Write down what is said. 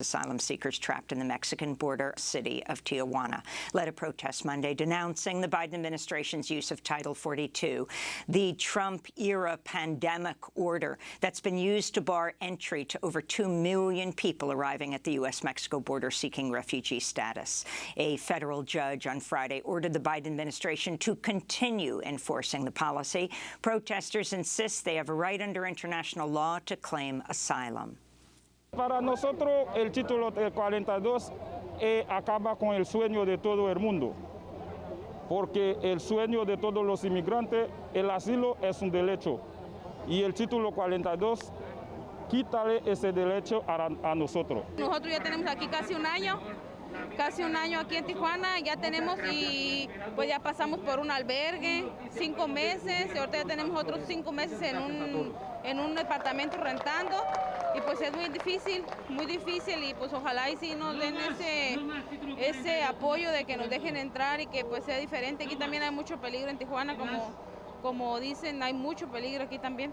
Asylum seekers trapped in the Mexican border city of Tijuana led a protest Monday denouncing the Biden administration's use of Title 42, the Trump-era pandemic order that's been used to bar entry to over 2 million people arriving at the U.S.-Mexico border seeking refugee status. A federal judge on Friday ordered the Biden administration to continue enforcing the policy. Protesters insist they have a right under international law to claim asylum. Para nosotros el título 42 eh, acaba con el sueño de todo el mundo, porque el sueño de todos los inmigrantes, el asilo es un derecho, y el título 42 quítale ese derecho a, a nosotros. Nosotros ya tenemos aquí casi un año casi un año aquí en Tijuana, ya tenemos y pues ya pasamos por un albergue, cinco meses, y ahorita ya tenemos otros cinco meses en un, en un departamento rentando y pues es muy difícil, muy difícil y pues ojalá y sí nos den ese, ese apoyo de que nos dejen entrar y que pues sea diferente. Aquí también hay mucho peligro en Tijuana, como, como dicen, hay mucho peligro aquí también.